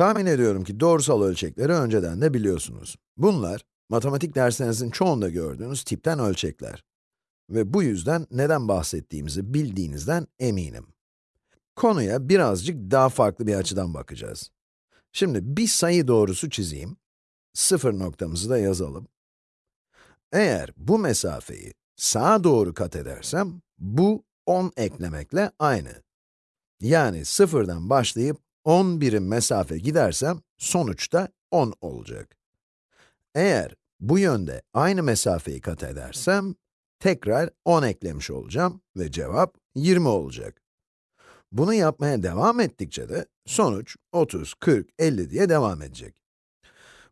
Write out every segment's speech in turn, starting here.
Tahmin ediyorum ki doğrusal ölçekleri önceden de biliyorsunuz. Bunlar, matematik derslerinizin çoğunda gördüğünüz tipten ölçekler. Ve bu yüzden neden bahsettiğimizi bildiğinizden eminim. Konuya birazcık daha farklı bir açıdan bakacağız. Şimdi bir sayı doğrusu çizeyim. Sıfır noktamızı da yazalım. Eğer bu mesafeyi sağa doğru kat edersem, bu 10 eklemekle aynı. Yani sıfırdan başlayıp 10 birim mesafe gidersem, sonuçta 10 olacak. Eğer bu yönde aynı mesafeyi kat edersem, tekrar 10 eklemiş olacağım ve cevap 20 olacak. Bunu yapmaya devam ettikçe de sonuç 30, 40, 50 diye devam edecek.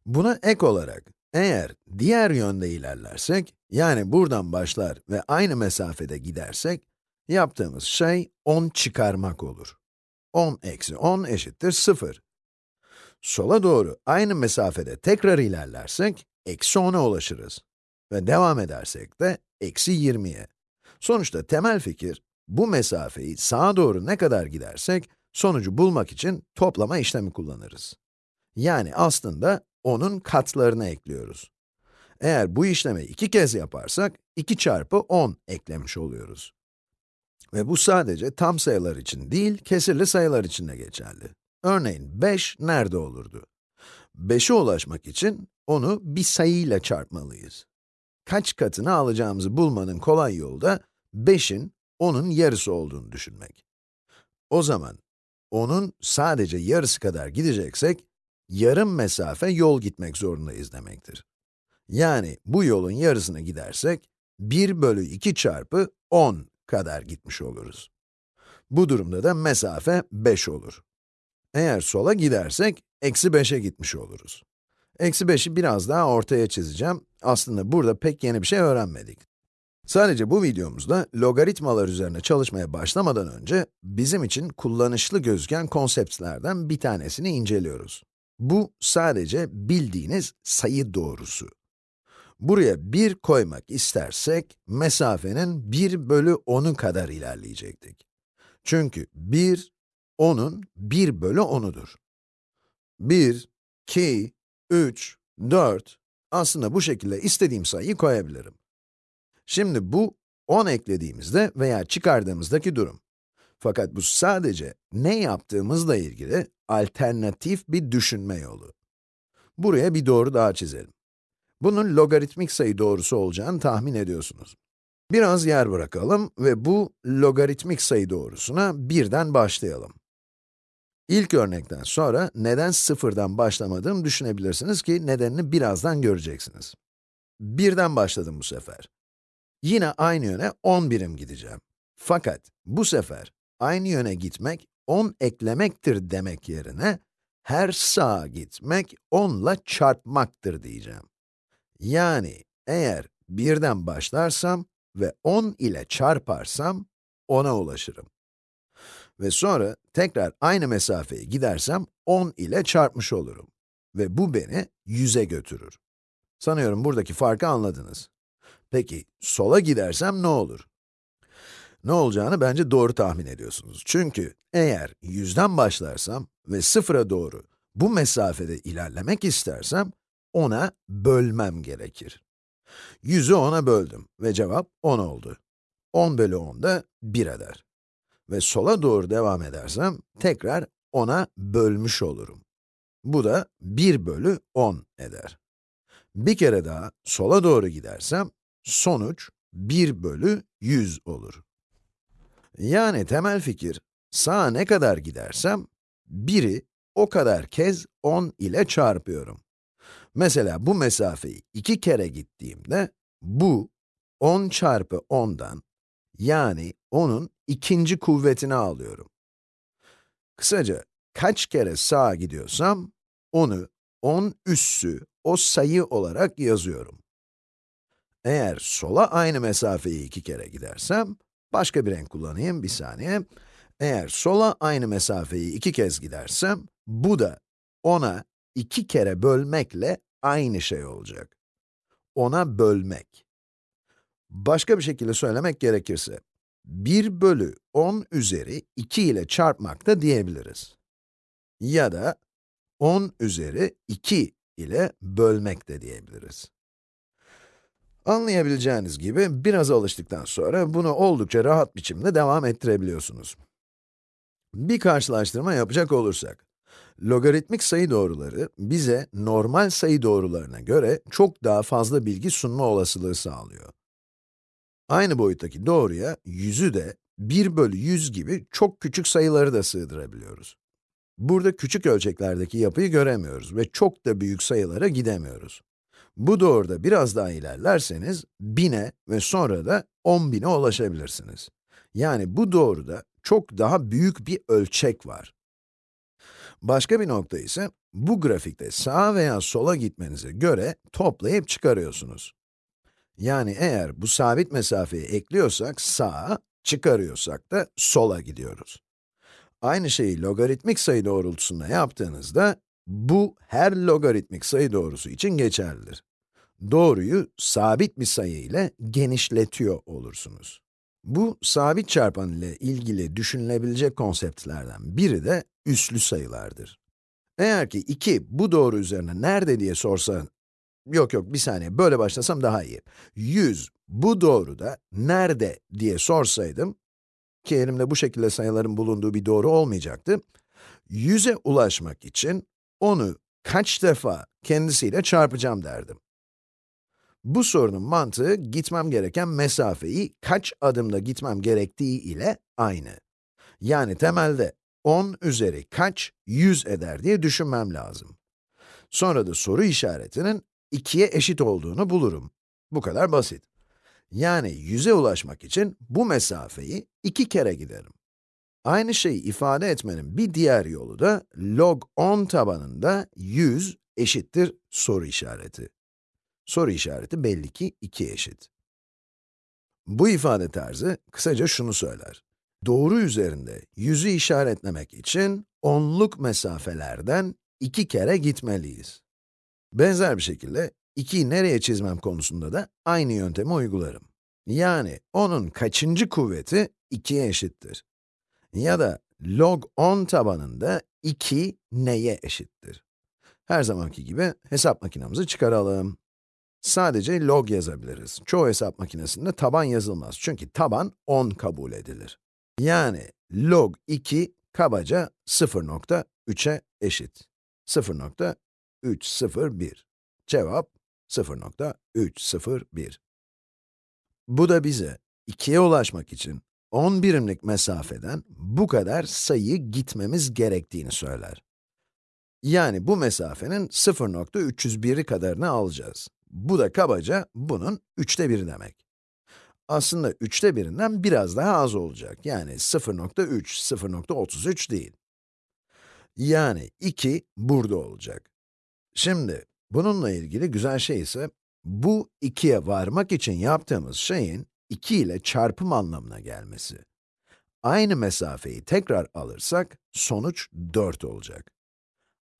Buna ek olarak, eğer diğer yönde ilerlersek, yani buradan başlar ve aynı mesafede gidersek, yaptığımız şey 10 çıkarmak olur. 10 eksi 10 eşittir 0. Sola doğru aynı mesafede tekrar ilerlersek, eksi 10'a ulaşırız. Ve devam edersek de eksi 20'ye. Sonuçta temel fikir, bu mesafeyi sağa doğru ne kadar gidersek, sonucu bulmak için toplama işlemi kullanırız. Yani aslında onun katlarını ekliyoruz. Eğer bu işlemi iki kez yaparsak, 2 çarpı 10 eklemiş oluyoruz. Ve bu sadece tam sayılar için değil, kesirli sayılar için de geçerli. Örneğin 5 nerede olurdu? 5'e ulaşmak için onu bir sayıyla çarpmalıyız. Kaç katını alacağımızı bulmanın kolay yolu da 5'in 10'un yarısı olduğunu düşünmek. O zaman 10'un sadece yarısı kadar gideceksek, yarım mesafe yol gitmek zorundayız demektir. Yani bu yolun yarısını gidersek, 1 bölü 2 çarpı 10 kadar gitmiş oluruz. Bu durumda da mesafe 5 olur. Eğer sola gidersek, eksi 5'e gitmiş oluruz. Eksi 5'i biraz daha ortaya çizeceğim. Aslında burada pek yeni bir şey öğrenmedik. Sadece bu videomuzda logaritmalar üzerine çalışmaya başlamadan önce bizim için kullanışlı gözüken konseptlerden bir tanesini inceliyoruz. Bu sadece bildiğiniz sayı doğrusu. Buraya 1 koymak istersek, mesafenin 1 bölü 10'u kadar ilerleyecektik. Çünkü 1, 10'un 1 bölü 10'udur. 1, 2, 3, 4, aslında bu şekilde istediğim sayıyı koyabilirim. Şimdi bu 10 eklediğimizde veya çıkardığımızdaki durum. Fakat bu sadece ne yaptığımızla ilgili alternatif bir düşünme yolu. Buraya bir doğru daha çizelim. Bunun logaritmik sayı doğrusu olacağını tahmin ediyorsunuz. Biraz yer bırakalım ve bu logaritmik sayı doğrusuna birden başlayalım. İlk örnekten sonra neden sıfırdan başlamadığımı düşünebilirsiniz ki nedenini birazdan göreceksiniz. Birden başladım bu sefer. Yine aynı yöne 10 birim gideceğim. Fakat bu sefer aynı yöne gitmek 10 eklemektir demek yerine her sağa gitmek 10 ile çarpmaktır diyeceğim. Yani eğer birden başlarsam ve 10 ile çarparsam 10'a ulaşırım. Ve sonra tekrar aynı mesafeyi gidersem 10 ile çarpmış olurum. Ve bu beni 100'e götürür. Sanıyorum buradaki farkı anladınız. Peki, sola gidersem ne olur? Ne olacağını bence doğru tahmin ediyorsunuz. Çünkü eğer 100'den başlarsam ve sıfıra doğru bu mesafede ilerlemek istersem, ona bölmem gerekir. 100'ü 10'a böldüm ve cevap 10 oldu. 10 bölü 10 da 1 eder. Ve sola doğru devam edersem, tekrar 10'a bölmüş olurum. Bu da 1 bölü 10 eder. Bir kere daha sola doğru gidersem, sonuç 1 bölü 100 olur. Yani temel fikir, sağa ne kadar gidersem, 1'i o kadar kez 10 ile çarpıyorum. Mesela bu mesafeyi iki kere gittiğimde, bu 10 çarpı 10'dan, yani 10'un ikinci kuvvetini alıyorum. Kısaca, kaç kere sağa gidiyorsam, onu 10 üssü o sayı olarak yazıyorum. Eğer sola aynı mesafeyi iki kere gidersem, başka bir renk kullanayım, bir saniye. Eğer sola aynı mesafeyi iki kez gidersem, bu da 10'a iki kere bölmekle aynı şey olacak. 10'a bölmek. Başka bir şekilde söylemek gerekirse, 1 bölü 10 üzeri 2 ile çarpmak da diyebiliriz. Ya da 10 üzeri 2 ile bölmek de diyebiliriz. Anlayabileceğiniz gibi biraz alıştıktan sonra bunu oldukça rahat biçimde devam ettirebiliyorsunuz. Bir karşılaştırma yapacak olursak, logaritmik sayı doğruları bize normal sayı doğrularına göre çok daha fazla bilgi sunma olasılığı sağlıyor. Aynı boyuttaki doğruya 100'ü de 1 bölü 100 gibi çok küçük sayıları da sığdırabiliyoruz. Burada küçük ölçeklerdeki yapıyı göremiyoruz ve çok da büyük sayılara gidemiyoruz. Bu doğruda biraz daha ilerlerseniz, 1000'e ve sonra da 10.000'e ulaşabilirsiniz. Yani bu doğruda çok daha büyük bir ölçek var. Başka bir nokta ise, bu grafikte sağa veya sola gitmenize göre toplayıp çıkarıyorsunuz. Yani eğer bu sabit mesafeyi ekliyorsak sağa, çıkarıyorsak da sola gidiyoruz. Aynı şeyi logaritmik sayı doğrultusunda yaptığınızda, bu her logaritmik sayı doğrusu için geçerlidir. Doğruyu sabit bir sayı ile genişletiyor olursunuz. Bu, sabit çarpan ile ilgili düşünülebilecek konseptlerden biri de üslü sayılardır. Eğer ki 2 bu doğru üzerine nerede diye sorsa, yok yok bir saniye böyle başlasam daha iyi. 100 bu doğruda nerede diye sorsaydım, ki elimde bu şekilde sayıların bulunduğu bir doğru olmayacaktı, 100'e ulaşmak için onu kaç defa kendisiyle çarpacağım derdim. Bu sorunun mantığı, gitmem gereken mesafeyi kaç adımda gitmem gerektiği ile aynı. Yani temelde 10 üzeri kaç 100 eder diye düşünmem lazım. Sonra da soru işaretinin 2'ye eşit olduğunu bulurum. Bu kadar basit. Yani 100'e ulaşmak için bu mesafeyi 2 kere giderim. Aynı şeyi ifade etmenin bir diğer yolu da log 10 tabanında 100 eşittir soru işareti. Soru işareti belli ki 2 eşit. Bu ifade tarzı kısaca şunu söyler. Doğru üzerinde yüzü işaretlemek için onluk mesafelerden iki kere gitmeliyiz. Benzer bir şekilde 2'yi nereye çizmem konusunda da aynı yöntemi uygularım. Yani onun kaçıncı kuvveti 2'ye eşittir. Ya da log 10 tabanında 2 neye eşittir? Her zamanki gibi hesap makinamızı çıkaralım. Sadece log yazabiliriz. Çoğu hesap makinesinde taban yazılmaz. Çünkü taban 10 kabul edilir. Yani log 2 kabaca 0.3'e eşit. 0.301. Cevap 0.301. Bu da bize 2'ye ulaşmak için 10 birimlik mesafeden bu kadar sayı gitmemiz gerektiğini söyler. Yani bu mesafenin 0.301'i kadarını alacağız. Bu da kabaca bunun üçte biri demek. Aslında üçte birinden biraz daha az olacak. Yani 0.3, 0.33 değil. Yani 2 burada olacak. Şimdi, bununla ilgili güzel şey ise, bu 2'ye varmak için yaptığımız şeyin 2 ile çarpım anlamına gelmesi. Aynı mesafeyi tekrar alırsak, sonuç 4 olacak.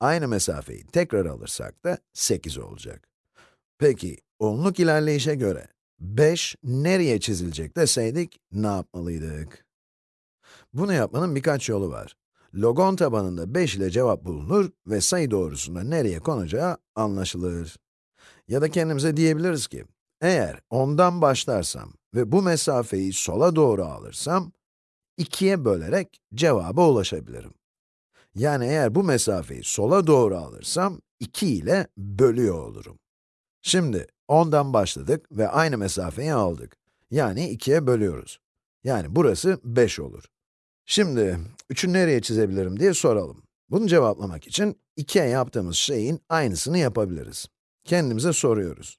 Aynı mesafeyi tekrar alırsak da 8 olacak. Peki, onluk ilerleyişe göre 5 nereye çizilecek deseydik ne yapmalıydık? Bunu yapmanın birkaç yolu var. Logon tabanında 5 ile cevap bulunur ve sayı doğrusunda nereye konacağı anlaşılır. Ya da kendimize diyebiliriz ki, eğer 10'dan başlarsam ve bu mesafeyi sola doğru alırsam, 2'ye bölerek cevaba ulaşabilirim. Yani eğer bu mesafeyi sola doğru alırsam, 2 ile bölüyor olurum. Şimdi 10'dan başladık ve aynı mesafeyi aldık. Yani 2'ye bölüyoruz. Yani burası 5 olur. Şimdi 3'ü nereye çizebilirim diye soralım. Bunu cevaplamak için 2'ye yaptığımız şeyin aynısını yapabiliriz. Kendimize soruyoruz.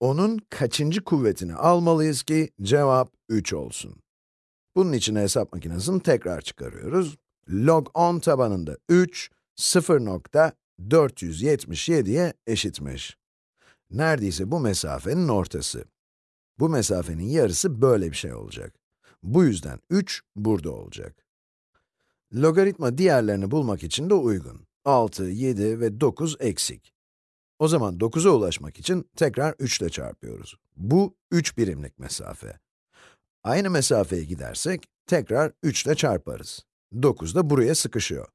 Onun kaçıncı kuvvetini almalıyız ki cevap 3 olsun? Bunun için hesap makinesini tekrar çıkarıyoruz. Log 10 tabanında 3, 0.477'ye eşitmiş. Neredeyse bu mesafenin ortası. Bu mesafenin yarısı böyle bir şey olacak. Bu yüzden 3 burada olacak. Logaritma diğerlerini bulmak için de uygun. 6, 7 ve 9 eksik. O zaman 9'a ulaşmak için tekrar 3 ile çarpıyoruz. Bu 3 birimlik mesafe. Aynı mesafeye gidersek tekrar 3 ile çarparız. 9 da buraya sıkışıyor.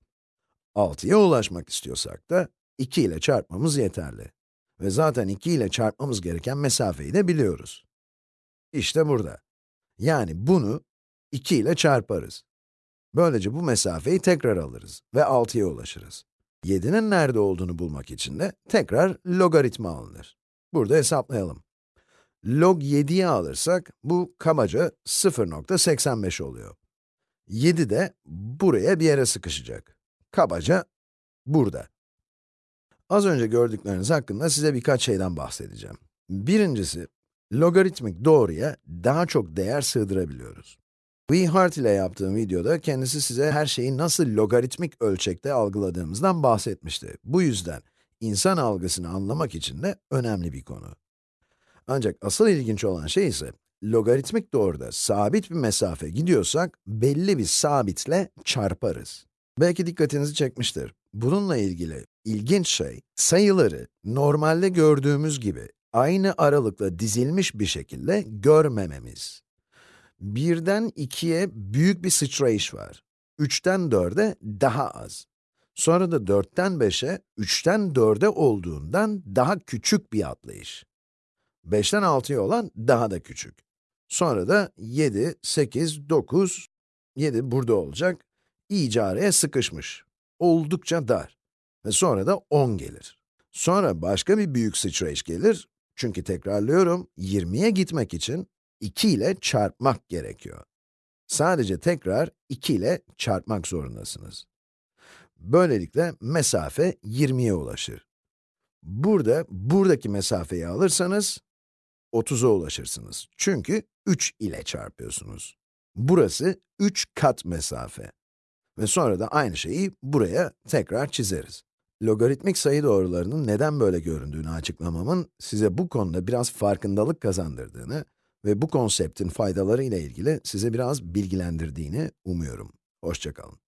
6'ya ulaşmak istiyorsak da 2 ile çarpmamız yeterli. Ve zaten 2 ile çarpmamız gereken mesafeyi de biliyoruz. İşte burada. Yani bunu 2 ile çarparız. Böylece bu mesafeyi tekrar alırız ve 6'ya ulaşırız. 7'nin nerede olduğunu bulmak için de tekrar logaritma alınır. Burada hesaplayalım. Log 7'yi alırsak, bu kabaca 0.85 oluyor. 7 de buraya bir yere sıkışacak. Kabaca burada. Az önce gördükleriniz hakkında size birkaç şeyden bahsedeceğim. Birincisi, logaritmik doğruya daha çok değer sığdırabiliyoruz. Hart ile yaptığım videoda kendisi size her şeyi nasıl logaritmik ölçekte algıladığımızdan bahsetmişti. Bu yüzden insan algısını anlamak için de önemli bir konu. Ancak asıl ilginç olan şey ise, logaritmik doğruda sabit bir mesafe gidiyorsak, belli bir sabitle çarparız. Belki dikkatinizi çekmiştir. Bununla ilgili ilginç şey, sayıları normalde gördüğümüz gibi aynı aralıkla dizilmiş bir şekilde görmememiz. Birden ikiye büyük bir sıçrayış var. Üçten dörde daha az. Sonra da dörtten beşe, üçten dörde olduğundan daha küçük bir atlayış. 5'ten 6'ya olan daha da küçük. Sonra da 7, 8, 9, 7 burada olacak. İyice araya sıkışmış. Oldukça dar. Ve sonra da 10 gelir. Sonra başka bir büyük sıçrayış gelir. Çünkü tekrarlıyorum, 20'ye gitmek için 2 ile çarpmak gerekiyor. Sadece tekrar 2 ile çarpmak zorundasınız. Böylelikle mesafe 20'ye ulaşır. Burada, buradaki mesafeyi alırsanız, 30'a ulaşırsınız. Çünkü 3 ile çarpıyorsunuz. Burası 3 kat mesafe. Ve sonra da aynı şeyi buraya tekrar çizeriz. Logaritmik sayı doğrularının neden böyle göründüğünü açıklamamın size bu konuda biraz farkındalık kazandırdığını ve bu konseptin faydaları ile ilgili size biraz bilgilendirdiğini umuyorum. Hoşçakalın.